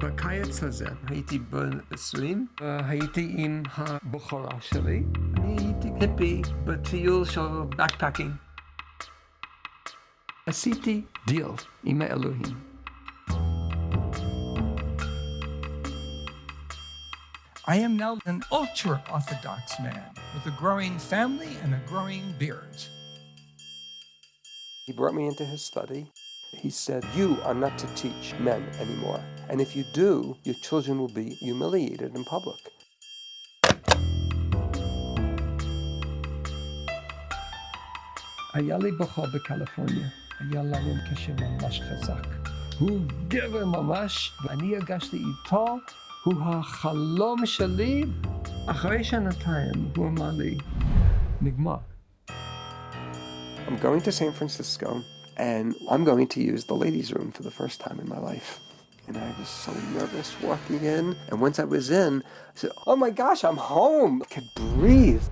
בקיץ הזה הייתי בן 20, הייתי עם הבכורה שלי. אני הייתי היפי בטיול של backpacking. עשיתי דיל עם האלוהים. I am now an ultra Orthodox man with a growing family and a growing beard. He brought me into his study. He said, You are not to teach men anymore. And if you do, your children will be humiliated in public. היה לי בחור בקליפורניה, היה לנו קשר ממש חזק. הוא גבר ממש, ואני הרגשתי איתו, הוא החלום שלי. אחרי שנתיים הוא אמר לי, נגמר. I'm going to San Francisco and I'm going to use the ladies' room for the first time in my life. And I was so nervous walking in. And once I was in, I said, Oh my gosh, I'm home. I could breathe.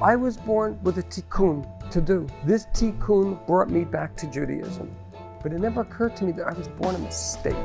I was born with a tikkun to do. This tikkun brought me back to Judaism. But it never occurred to me that I was born a mistake.